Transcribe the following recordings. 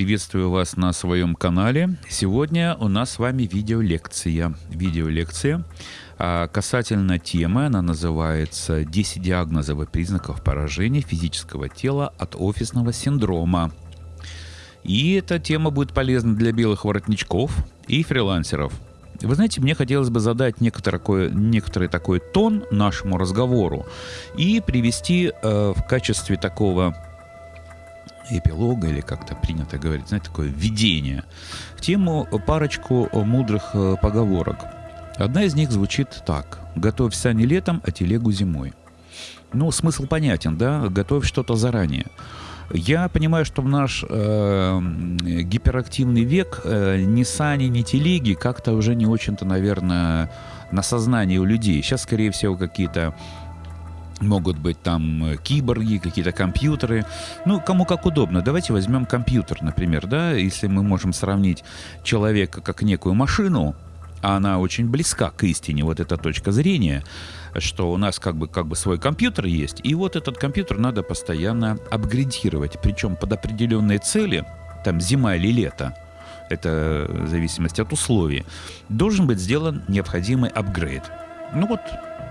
приветствую вас на своем канале. Сегодня у нас с вами видеолекция. Видеолекция а, касательно темы, она называется «10 диагнозов и признаков поражения физического тела от офисного синдрома». И эта тема будет полезна для белых воротничков и фрилансеров. Вы знаете, мне хотелось бы задать некоторый, некоторый такой тон нашему разговору и привести э, в качестве такого эпилога, или как-то принято говорить, знаете, такое введение в тему парочку мудрых э, поговорок. Одна из них звучит так. «Готовь сани летом, а телегу зимой». Ну, смысл понятен, да? Готовь что-то заранее. Я понимаю, что в наш э, гиперактивный век э, ни сани, ни телеги как-то уже не очень-то, наверное, на сознании у людей. Сейчас, скорее всего, какие-то Могут быть там э, киборги, какие-то компьютеры. Ну, кому как удобно. Давайте возьмем компьютер, например, да, если мы можем сравнить человека как некую машину, а она очень близка к истине, вот эта точка зрения, что у нас как бы, как бы свой компьютер есть, и вот этот компьютер надо постоянно апгрейдировать, причем под определенные цели, там зима или лето, это в зависимости от условий, должен быть сделан необходимый апгрейд. Ну вот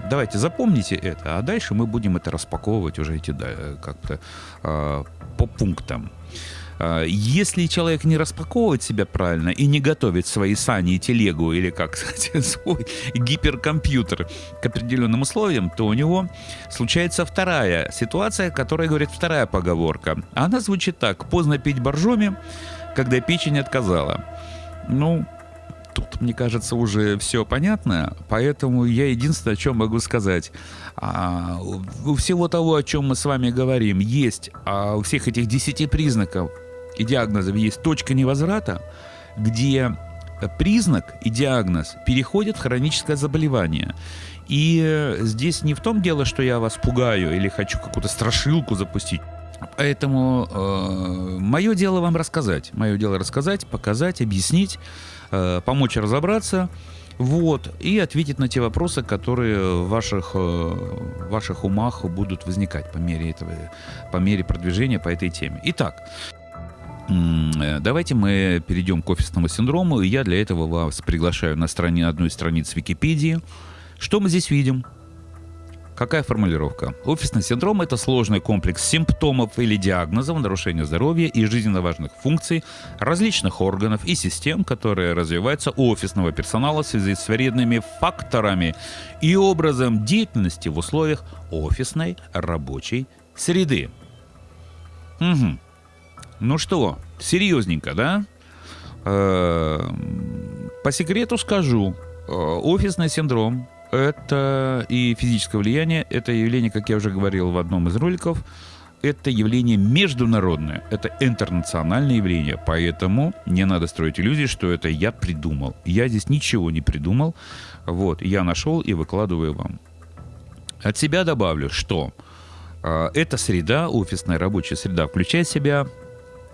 Давайте запомните это, а дальше мы будем это распаковывать уже эти как-то э, по пунктам. А, если человек не распаковывает себя правильно и не готовит свои сани и телегу, или, как сказать, свой гиперкомпьютер к определенным условиям, то у него случается вторая ситуация, которая говорит вторая поговорка. Она звучит так. Поздно пить боржоми, когда печень отказала. Ну, тут, мне кажется, уже все понятно, поэтому я единственное, о чем могу сказать. А, у всего того, о чем мы с вами говорим, есть, а у всех этих десяти признаков и диагнозов есть точка невозврата, где признак и диагноз переходят в хроническое заболевание. И здесь не в том дело, что я вас пугаю или хочу какую-то страшилку запустить. Поэтому э, мое дело вам рассказать. Мое дело рассказать, показать, объяснить. Э, помочь разобраться, вот, и ответить на те вопросы, которые в ваших, э, в ваших умах будут возникать по мере, этого, по мере продвижения по этой теме. Итак, э, Давайте мы перейдем к офисному синдрому. Я для этого вас приглашаю на стороне одной из страниц Википедии. Что мы здесь видим? Какая формулировка? Офисный синдром – это сложный комплекс симптомов или диагнозов нарушения здоровья и жизненно важных функций различных органов и систем, которые развиваются у офисного персонала в связи с вредными факторами и образом деятельности в условиях офисной рабочей среды. Угу. Ну что, серьезненько, да? Э, по секрету скажу, э, офисный синдром это и физическое влияние, это явление, как я уже говорил в одном из роликов, это явление международное, это интернациональное явление, поэтому не надо строить иллюзии, что это я придумал. Я здесь ничего не придумал, вот, я нашел и выкладываю вам. От себя добавлю, что э, эта среда, офисная рабочая среда, включает в себя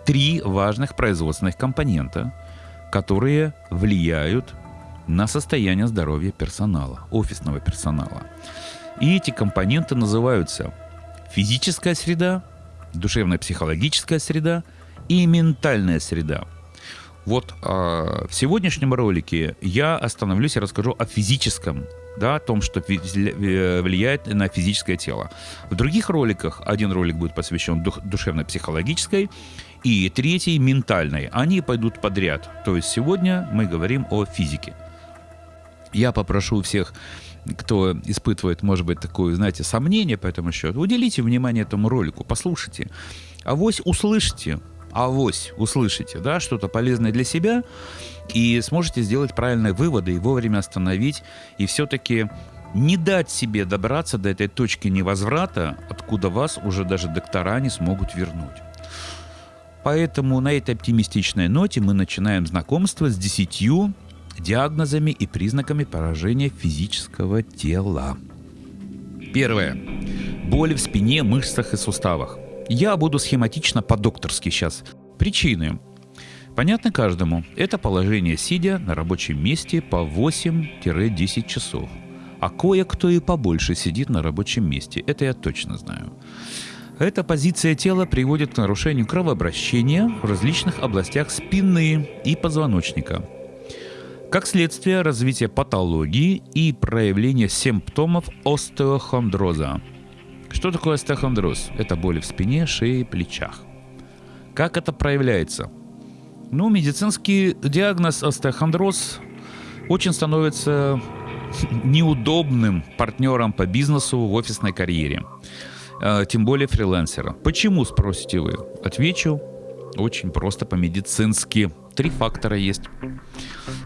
три важных производственных компонента, которые влияют на состояние здоровья персонала, офисного персонала. И эти компоненты называются физическая среда, душевно-психологическая среда и ментальная среда. Вот э, в сегодняшнем ролике я остановлюсь и расскажу о физическом, да, о том, что влияет на физическое тело. В других роликах один ролик будет посвящен дух, душевно-психологической, и третий ментальной. Они пойдут подряд. То есть сегодня мы говорим о физике. Я попрошу всех, кто испытывает, может быть, такое, знаете, сомнение по этому счету, уделите внимание этому ролику, послушайте. Авось услышите, авось услышите, да, что-то полезное для себя, и сможете сделать правильные выводы и вовремя остановить, и все-таки не дать себе добраться до этой точки невозврата, откуда вас уже даже доктора не смогут вернуть. Поэтому на этой оптимистичной ноте мы начинаем знакомство с десятью диагнозами и признаками поражения физического тела. Первое. Боли в спине, мышцах и суставах. Я буду схематично по-докторски сейчас. Причины. Понятно каждому. Это положение сидя на рабочем месте по 8-10 часов. А кое-кто и побольше сидит на рабочем месте. Это я точно знаю. Эта позиция тела приводит к нарушению кровообращения в различных областях спины и позвоночника. Как следствие развития патологии и проявления симптомов остеохондроза. Что такое остеохондроз? Это боли в спине, шее, плечах. Как это проявляется? Ну, медицинский диагноз остеохондроз очень становится неудобным партнером по бизнесу в офисной карьере. А, тем более фрилансера. Почему, спросите вы? Отвечу очень просто по-медицински. Три фактора есть.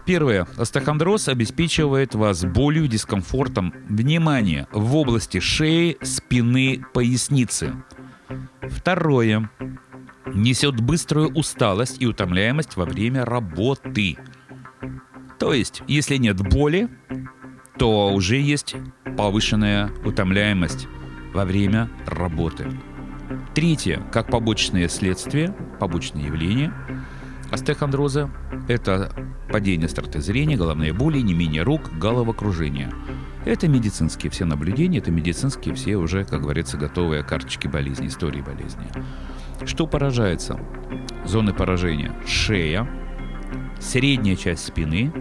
Первое. Остеохондроз обеспечивает вас болью, дискомфортом, внимание, в области шеи, спины, поясницы. Второе. Несет быструю усталость и утомляемость во время работы. То есть, если нет боли, то уже есть повышенная утомляемость во время работы. Третье, как побочное следствие, побочное явление остеохондроза – это падение остроты зрения, головные боли, не менее рук, головокружение. Это медицинские все наблюдения, это медицинские все уже, как говорится, готовые карточки болезни, истории болезни. Что поражается? Зоны поражения – шея, средняя часть спины,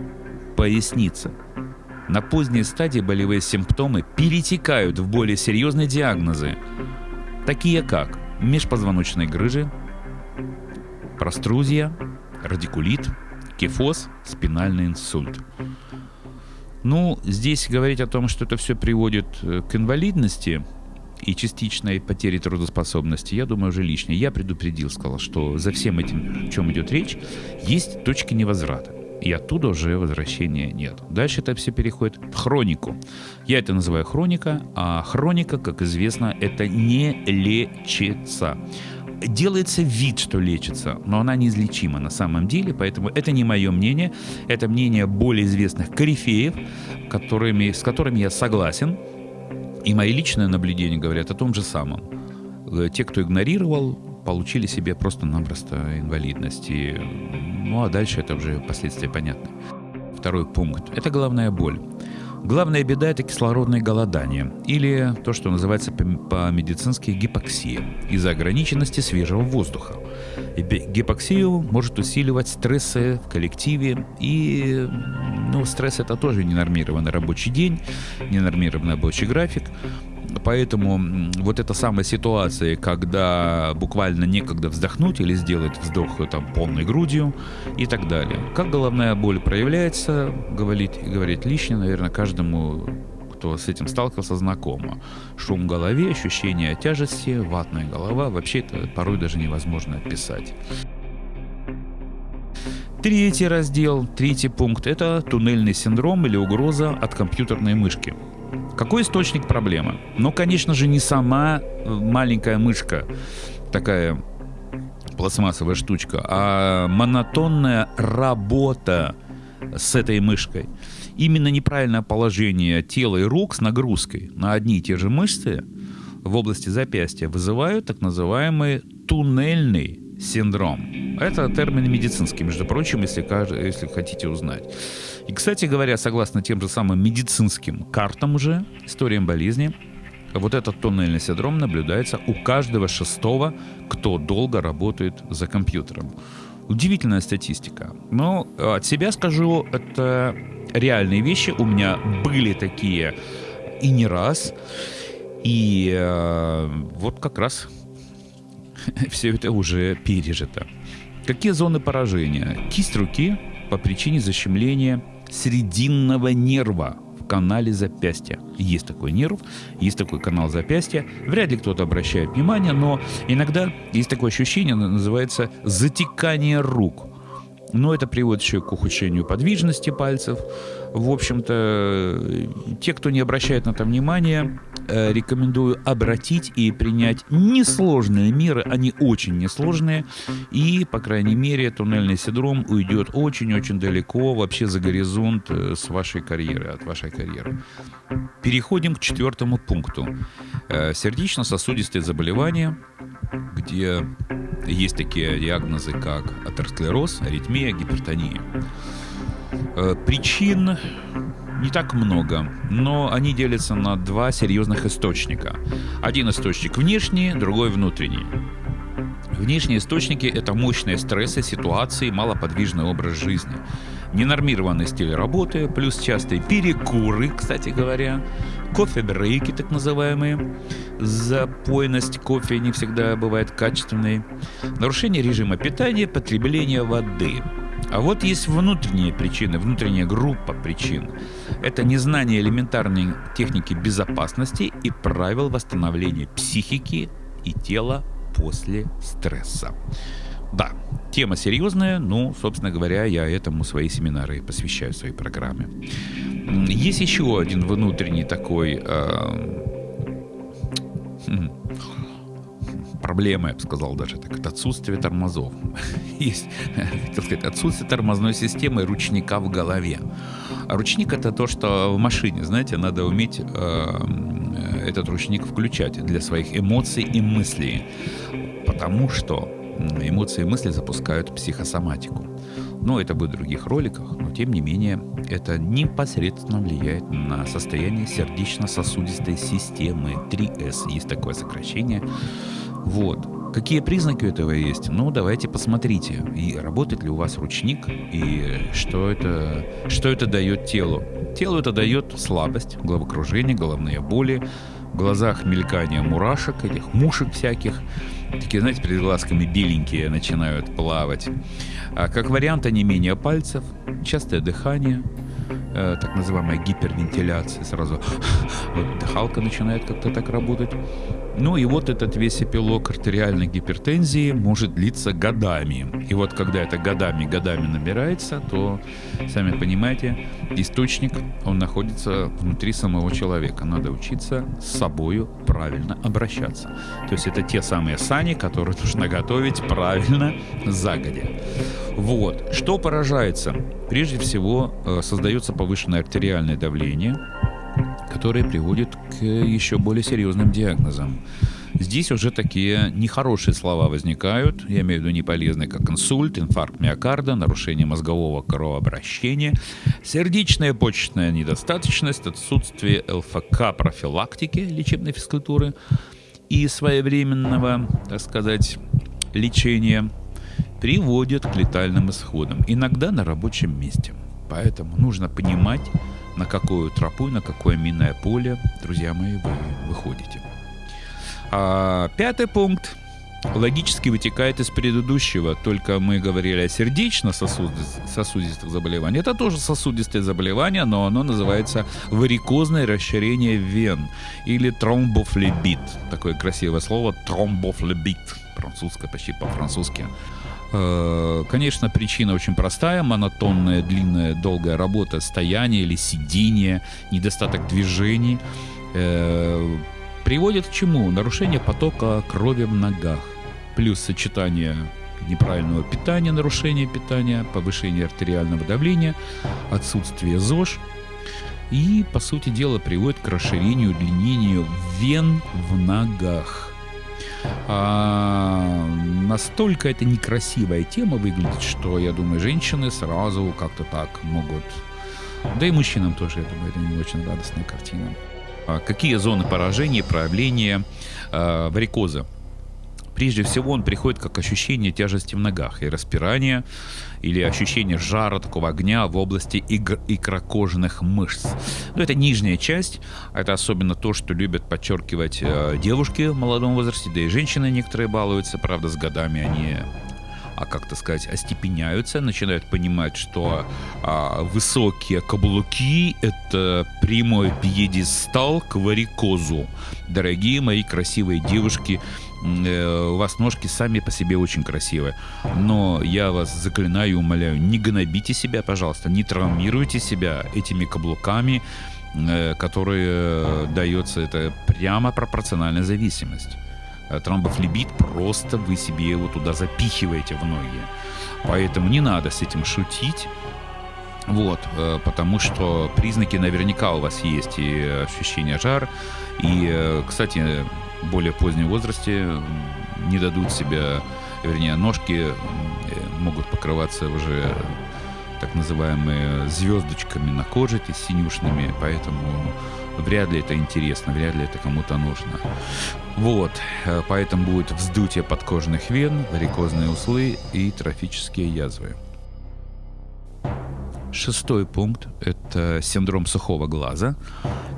поясница – на поздней стадии болевые симптомы перетекают в более серьезные диагнозы, такие как межпозвоночные грыжи, прострузия, радикулит, кифоз, спинальный инсульт. Ну, здесь говорить о том, что это все приводит э, к инвалидности и частичной потере трудоспособности, я думаю, уже лишнее. Я предупредил, сказал, что за всем этим, о чем идет речь, есть точки невозврата и оттуда уже возвращения нет. Дальше это все переходит в хронику. Я это называю хроника, а хроника, как известно, это не лечится. Делается вид, что лечится, но она неизлечима на самом деле, поэтому это не мое мнение, это мнение более известных корифеев, которыми, с которыми я согласен, и мои личные наблюдения говорят о том же самом. Э, те, кто игнорировал, получили себе просто-напросто инвалидность. И ну а дальше это уже последствия понятны. Второй пункт – это головная боль. Главная беда – это кислородное голодание, или то, что называется по-медицински гипоксия, из-за ограниченности свежего воздуха. Гипоксию может усиливать стрессы в коллективе, и ну, стресс – это тоже ненормированный рабочий день, ненормированный рабочий график, Поэтому вот эта самая ситуация, когда буквально некогда вздохнуть или сделать вздох там полной грудью и так далее. Как головная боль проявляется, говорить, говорить лишнее, наверное, каждому кто с этим сталкивался, знакомо. Шум в голове, ощущение тяжести, ватная голова. Вообще это порой даже невозможно описать. Третий раздел, третий пункт – это туннельный синдром или угроза от компьютерной мышки. Какой источник проблемы? Ну, конечно же, не сама э, маленькая мышка, такая пластмассовая штучка, а монотонная работа с этой мышкой. Именно неправильное положение тела и рук с нагрузкой на одни и те же мышцы в области запястья вызывают так называемый туннельный синдром. Это термин медицинский, между прочим, если, если хотите узнать. И, кстати говоря, согласно тем же самым медицинским картам уже, историям болезни, вот этот туннельный синдром наблюдается у каждого шестого, кто долго работает за компьютером. Удивительная статистика. Но от себя скажу, это реальные вещи. У меня были такие и не раз. И э, вот как раз все это уже пережито. Какие зоны поражения? Кисть руки по причине защемления срединного нерва в канале запястья. Есть такой нерв, есть такой канал запястья. Вряд ли кто-то обращает внимание, но иногда есть такое ощущение, называется затекание рук. Но это приводит еще к ухудшению подвижности пальцев. В общем-то, те, кто не обращает на это внимания, Э, рекомендую обратить и принять несложные меры, они очень несложные, и, по крайней мере, туннельный синдром уйдет очень-очень далеко вообще за горизонт э, с вашей карьеры, от вашей карьеры. Переходим к четвертому пункту. Э, сердечно-сосудистые заболевания, где есть такие диагнозы, как атеросклероз, аритмия, гипертония. Причин не так много, но они делятся на два серьезных источника. Один источник внешний, другой внутренний. Внешние источники – это мощные стрессы, ситуации, малоподвижный образ жизни. Ненормированный стиль работы, плюс частые перекуры, кстати говоря, кофе-брейки так называемые, запойность кофе не всегда бывает качественной, нарушение режима питания, потребление воды – а вот есть внутренние причины, внутренняя группа причин. Это незнание элементарной техники безопасности и правил восстановления психики и тела после стресса. Да, тема серьезная, но, собственно говоря, я этому свои семинары посвящаю своей программе. Есть еще один внутренний такой э, проблема, я бы сказал даже так, это отсутствие тормозов. Есть, хотел сказать, отсутствие тормозной системы ручника в голове. А ручник это то, что в машине, знаете, надо уметь э, этот ручник включать для своих эмоций и мыслей. Потому что эмоции и мысли запускают психосоматику. Но это будет в других роликах, но тем не менее это непосредственно влияет на состояние сердечно-сосудистой системы 3С. Есть такое сокращение. Вот. Какие признаки этого есть? Ну, давайте посмотрите, и работает ли у вас ручник, и что это, что это дает телу. Телу это дает слабость, головокружение, головные боли, в глазах мелькание мурашек, этих мушек всяких, такие, знаете, перед глазками беленькие начинают плавать. А как вариант, не менее пальцев, частое дыхание, э, так называемая гипервентиляция, сразу вот дыхалка начинает как-то так работать. Ну и вот этот весь эпилог артериальной гипертензии может длиться годами. И вот когда это годами-годами набирается, то, сами понимаете, источник, он находится внутри самого человека. Надо учиться с собою правильно обращаться. То есть это те самые сани, которые нужно готовить правильно загодя. Вот. Что поражается? Прежде всего, э, создается повышенное артериальное давление, которое приводит к еще более серьезным диагнозам. Здесь уже такие нехорошие слова возникают, я имею в виду неполезные, как инсульт, инфаркт миокарда, нарушение мозгового кровообращения, сердечная почечная недостаточность, отсутствие ЛФК профилактики лечебной физкультуры и своевременного, так сказать, лечения приводят к летальным исходам, иногда на рабочем месте. Поэтому нужно понимать, на какую тропу, на какое минное поле, друзья мои, вы выходите. А, пятый пункт логически вытекает из предыдущего, только мы говорили о сердечно-сосудистых заболеваниях. Это тоже сосудистое заболевание, но оно называется варикозное расширение вен или тромбофлебит. Такое красивое слово тромбофлебит, французское, почти по-французски. Э, конечно, причина очень простая. Монотонная, длинная, долгая работа, стояние или сидение, недостаток движений э, приводит к чему? Нарушение потока крови в ногах. Плюс сочетание неправильного питания, нарушение питания, повышение артериального давления, отсутствие ЗОЖ. И, по сути дела, приводит к расширению, удлинению вен в ногах. А, настолько это некрасивая тема выглядит, что, я думаю, женщины сразу как-то так могут... Да и мужчинам тоже, я думаю, это не очень радостная картина. А какие зоны поражения, проявления э, варикоза? Прежде всего он приходит как ощущение тяжести в ногах и распирание или ощущение жара, такого огня в области икр- икрокожных мышц. Но это нижняя часть, это особенно то, что любят подчеркивать э, девушки в молодом возрасте, да и женщины некоторые балуются, правда, с годами они а как-то сказать, остепеняются, начинают понимать, что а, высокие каблуки — это прямой пьедестал к варикозу. Дорогие мои красивые девушки, у вас ножки сами по себе очень красивые. Но я вас заклинаю и умоляю, не гнобите себя, пожалуйста, не травмируйте себя этими каблуками, э, которые э, дается это прямо пропорциональная зависимость. Тромбофлебит просто вы себе его туда запихиваете в ноги. Поэтому не надо с этим шутить. Вот, потому что признаки наверняка у вас есть и ощущение жар. И, кстати, более позднем возрасте не дадут себя, вернее, ножки могут покрываться уже так называемые звездочками на кожите, синюшными, поэтому вряд ли это интересно, вряд ли это кому-то нужно. Вот, э, поэтому будет вздутие подкожных вен, варикозные узлы и трофические язвы. Шестой пункт – это синдром сухого глаза.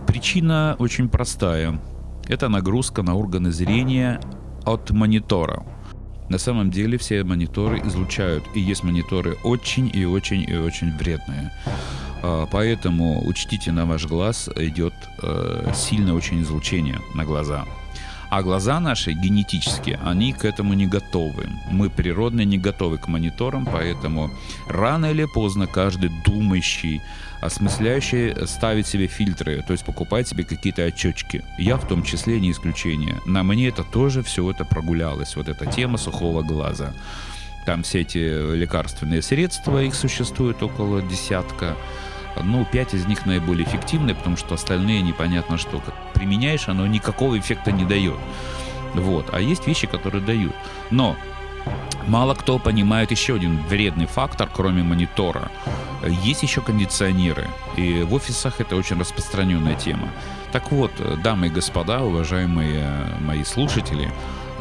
Причина очень простая. Это нагрузка на органы зрения от монитора. На самом деле все мониторы излучают, и есть мониторы очень и очень и очень вредные. А, поэтому учтите, на ваш глаз идет э, сильное очень излучение на глаза. А глаза наши генетически, они к этому не готовы. Мы природно не готовы к мониторам, поэтому рано или поздно каждый думающий, осмысляющий ставит себе фильтры, то есть покупает себе какие-то очечки. Я в том числе не исключение. На мне это тоже все это прогулялось, вот эта тема сухого глаза. Там все эти лекарственные средства, их существует около десятка. Ну, пять из них наиболее эффективные, потому что остальные непонятно что. Как применяешь, оно никакого эффекта не дает. Вот. А есть вещи, которые дают. Но Мало кто понимает еще один вредный фактор, кроме монитора. Есть еще кондиционеры, и в офисах это очень распространенная тема. Так вот, дамы и господа, уважаемые мои слушатели,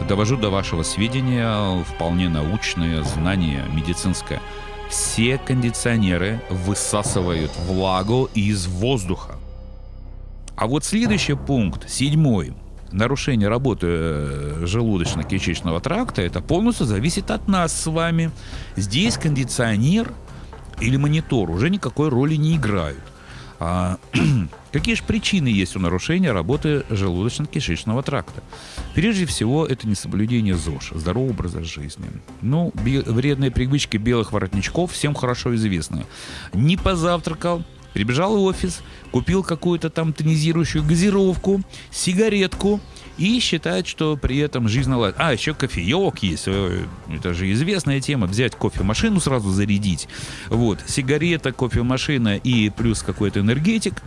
довожу до вашего сведения вполне научное знание медицинское – все кондиционеры высасывают влагу из воздуха. А вот следующий пункт, седьмой, нарушение работы э, желудочно-кишечного тракта, это полностью зависит от нас с вами. Здесь кондиционер или монитор уже никакой роли не играют. А, какие же причины есть у нарушения работы желудочно-кишечного тракта? Прежде всего, это несоблюдение ЗОЖ, здорового образа жизни. Ну, вредные привычки белых воротничков всем хорошо известны. Не позавтракал, прибежал в офис, купил какую-то там тонизирующую газировку, сигаретку, и считает, что при этом жизнь наладит. А, еще кофеек есть. Это же известная тема. Взять кофемашину сразу зарядить. Вот. Сигарета, кофемашина и плюс какой-то энергетик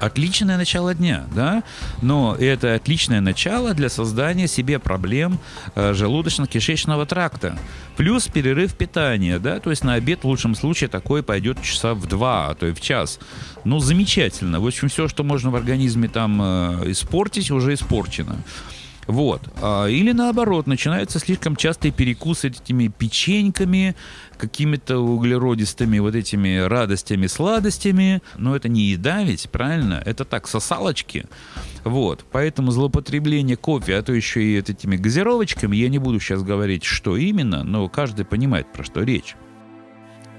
отличное начало дня, да, но это отличное начало для создания себе проблем э, желудочно-кишечного тракта. Плюс перерыв питания, да, то есть на обед в лучшем случае такой пойдет часа в два, а то и в час. Ну, замечательно. В общем, все, что можно в организме там э, испортить, уже испорчено. Вот. А, или наоборот, начинаются слишком частые перекусы этими печеньками, какими-то углеродистыми вот этими радостями, сладостями. Но это не еда ведь, правильно? Это так, сосалочки. Вот. Поэтому злоупотребление кофе, а то еще и этими газировочками, я не буду сейчас говорить, что именно, но каждый понимает, про что речь.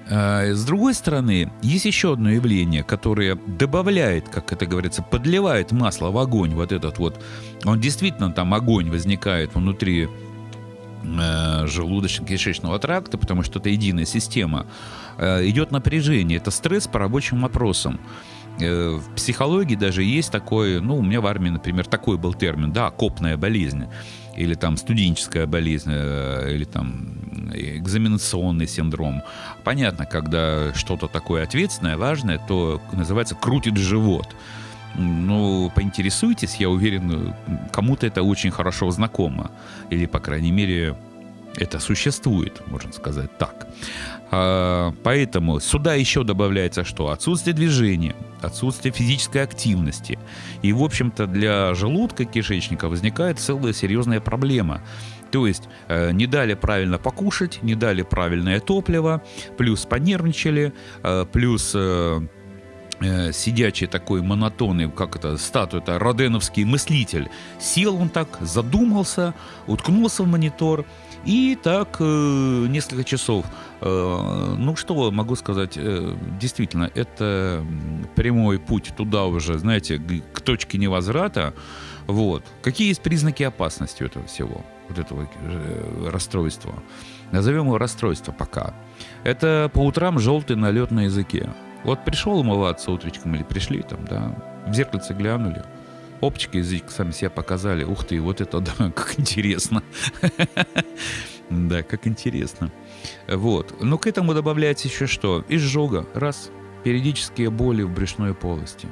А, с другой стороны, есть еще одно явление, которое добавляет, как это говорится, подливает масло в огонь, вот этот вот, он действительно там огонь возникает внутри э, желудочно-кишечного тракта, потому что это единая система, э, идет напряжение, это стресс по рабочим вопросам. Э, в психологии даже есть такой, ну, у меня в армии, например, такой был термин, да, копная болезнь, или там студенческая болезнь, э, или там экзаменационный синдром. Понятно, когда что-то такое ответственное, важное, то называется «крутит живот». Ну, поинтересуйтесь, я уверен, кому-то это очень хорошо знакомо. Или, по крайней мере, это существует, можно сказать так. А, поэтому сюда еще добавляется что? Отсутствие движения, отсутствие физической активности. И, в общем-то, для желудка кишечника возникает целая серьезная проблема. То есть э, не дали правильно покушать, не дали правильное топливо, плюс понервничали, э, плюс э, сидячий такой монотонный, как это, статуя, это роденовский мыслитель. Сел он так, задумался, уткнулся в монитор, и так э, несколько часов. Э, ну что могу сказать, э, действительно, это прямой путь туда уже, знаете, к точке невозврата. Вот. Какие есть признаки опасности этого всего, вот этого э, расстройства? Назовем его расстройство пока. Это по утрам желтый налет на языке. Вот пришел умываться утречком или пришли там, да, в зеркальце глянули, Опчик и язык сами себя показали. Ух ты, вот это да, как интересно. Да, как интересно. Вот. Но к этому добавляется еще что? Изжога. Раз. Периодические боли в брюшной полости.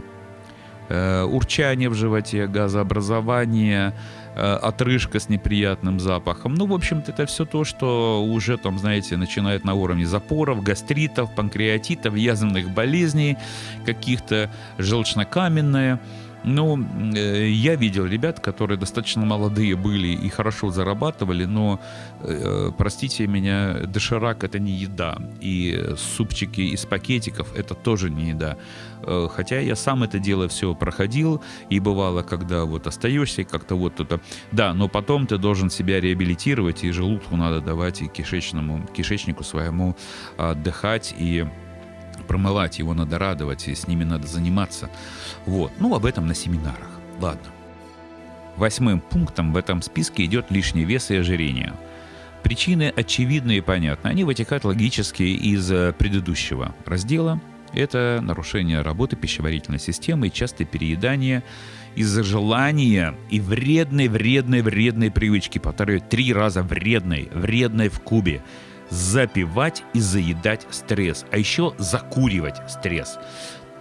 э, урчание в животе, газообразование, отрыжка с неприятным запахом. Ну, в общем-то, это все то, что уже там, знаете, начинает на уровне запоров, гастритов, панкреатитов, язвенных болезней, каких-то желчнокаменное. Ну, э, я видел ребят, которые достаточно молодые были и хорошо зарабатывали, но, э, простите меня, доширак это не еда. И супчики из пакетиков это тоже не еда. Э, хотя я сам это дело все проходил, и бывало, когда вот остаешься, и как-то вот это... Да, но потом ты должен себя реабилитировать, и желудку надо давать, и кишечному, кишечнику своему отдыхать, и промывать, его надо радовать, и с ними надо заниматься. Вот. Ну, об этом на семинарах. Ладно. Восьмым пунктом в этом списке идет лишний вес и ожирение. Причины очевидны и понятны. Они вытекают логически из э, предыдущего раздела. Это нарушение работы пищеварительной системы и частое переедание из-за желания и вредной, вредной, вредной привычки. Повторяю, три раза вредной, вредной в кубе запивать и заедать стресс, а еще закуривать стресс.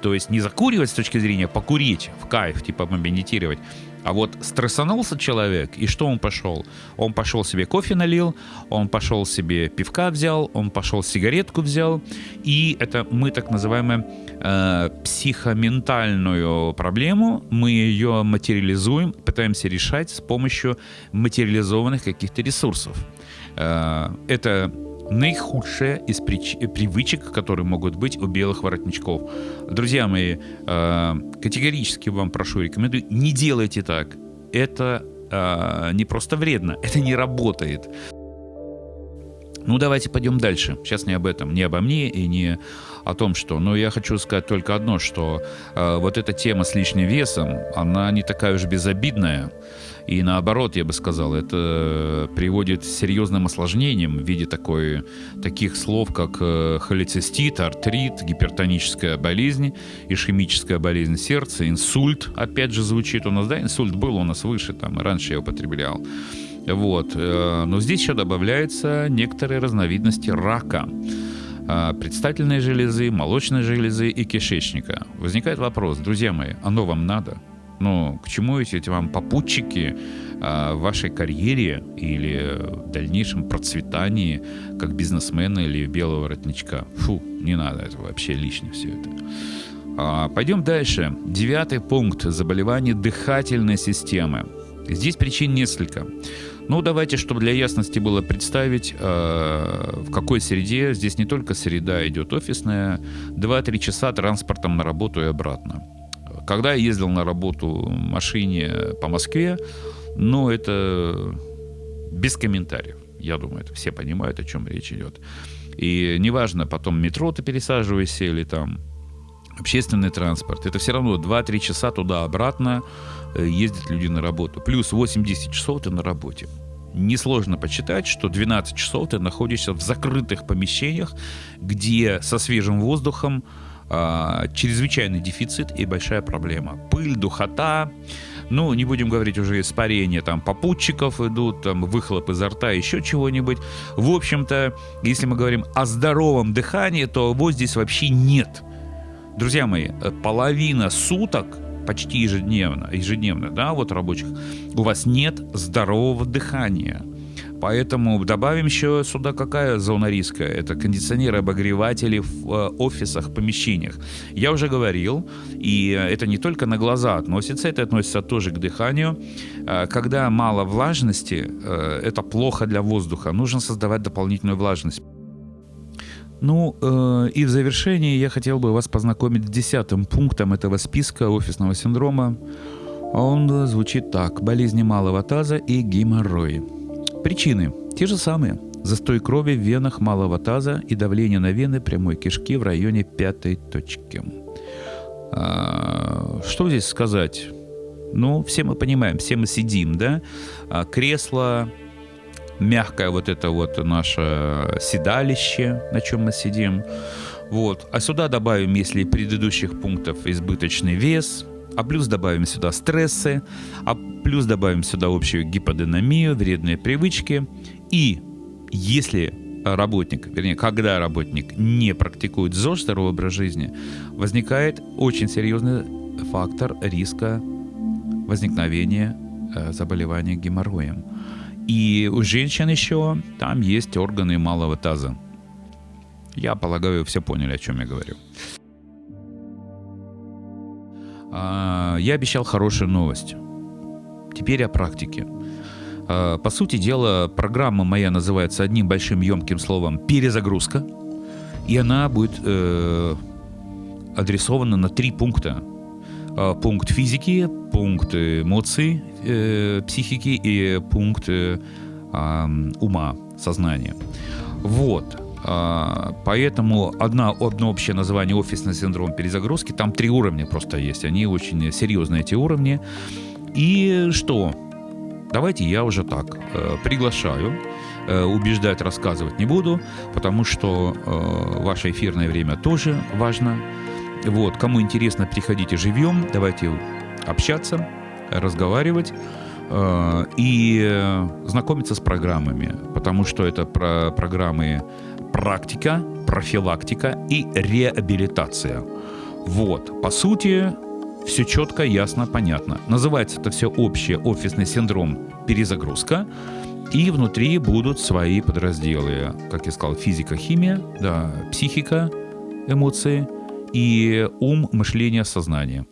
То есть не закуривать с точки зрения покурить в кайф, типа медитировать, а вот стрессанулся человек, и что он пошел? Он пошел себе кофе налил, он пошел себе пивка взял, он пошел сигаретку взял, и это мы так называемую э, психоментальную проблему, мы ее материализуем, пытаемся решать с помощью материализованных каких-то ресурсов. Э, это наихудшая из прич... привычек, которые могут быть у белых воротничков. Друзья мои, э, категорически вам прошу, рекомендую, не делайте так. Это э, не просто вредно, это не работает. Ну, давайте пойдем дальше. Сейчас не об этом, не обо мне и не о том, что... Но я хочу сказать только одно, что э, вот эта тема с лишним весом, она не такая уж безобидная. И наоборот, я бы сказал, это приводит к серьезным осложнениям в виде такой, таких слов, как э, холецистит, артрит, гипертоническая болезнь, ишемическая болезнь сердца, инсульт, опять же звучит у нас, да, инсульт был у нас выше, там, раньше я употреблял. Вот. Э, но здесь еще добавляются некоторые разновидности рака э, предстательной железы, молочной железы и кишечника. Возникает вопрос, друзья мои, оно вам надо? Ну, к чему эти, вам попутчики а, в вашей карьере или в дальнейшем процветании как бизнесмена или белого воротничка? Фу, не надо, это вообще лишнее все это. А, пойдем дальше. Девятый пункт. Заболевание дыхательной системы. Здесь причин несколько. Ну, давайте, чтобы для ясности было представить, э, в какой среде. Здесь не только среда идет офисная, 2-3 часа транспортом на работу и обратно. Когда я ездил на работу в машине по Москве, ну, это без комментариев. Я думаю, это все понимают, о чем речь идет. И неважно, потом метро ты пересаживаешься или там общественный транспорт. Это все равно 2-3 часа туда-обратно э, ездят люди на работу. Плюс 8-10 часов ты на работе. Несложно почитать, что 12 часов ты находишься в закрытых помещениях, где со свежим воздухом а, чрезвычайный дефицит и большая проблема. Пыль, духота, ну, не будем говорить уже испарения, там, попутчиков идут, там, выхлоп изо рта, еще чего-нибудь. В общем-то, если мы говорим о здоровом дыхании, то его здесь вообще нет. Друзья мои, половина суток почти ежедневно, ежедневно, да, вот рабочих, у вас нет здорового дыхания. Поэтому добавим еще сюда какая зона риска. Это кондиционеры, обогреватели в э, офисах, помещениях. Я уже говорил, и это не только на глаза относится, это относится тоже к дыханию. Э, когда мало влажности, э, это плохо для воздуха. Нужно создавать дополнительную влажность. Ну, и в завершении я хотел бы вас познакомить с десятым пунктом этого списка офисного синдрома. Он звучит так. Болезни малого таза и геморрой. Причины те же самые. Застой крови в венах малого таза и давление на вены прямой кишки в районе пятой точки. А, что здесь сказать? Ну, все мы понимаем, все мы сидим, да? А, кресло, мягкое вот это вот наше седалище, на чем мы сидим. Вот. А сюда добавим, если предыдущих пунктов избыточный вес, а плюс добавим сюда стрессы, а плюс добавим сюда общую гиподинамию, вредные привычки. И если работник, вернее, когда работник не практикует ЗОЖ, здоровый образ жизни, возникает очень серьезная фактор риска возникновения э, заболевания геморроем. И у женщин еще там есть органы малого таза. Я полагаю, все поняли, о чем я говорю. А, я обещал хорошую новость. Теперь о практике. А, по сути дела, программа моя называется одним большим емким словом «перезагрузка», и она будет э, адресована на три пункта. А, пункт физики, пункт эмоций, э, психики и пункт э, ума, сознания. Вот. А, поэтому одна, одно общее название офисный синдром перезагрузки, там три уровня просто есть, они очень серьезные эти уровни. И что? Давайте я уже так э, приглашаю, э, убеждать, рассказывать не буду, потому что э, ваше эфирное время тоже важно. Вот, кому интересно, приходите живьем, давайте общаться, разговаривать и знакомиться с программами, потому что это про программы практика, профилактика и реабилитация. Вот, по сути, все четко, ясно, понятно. Называется это все общее офисный синдром перезагрузка. И внутри будут свои подразделы, как я сказал, физика, химия, да, психика, эмоции и ум, мышление, сознание.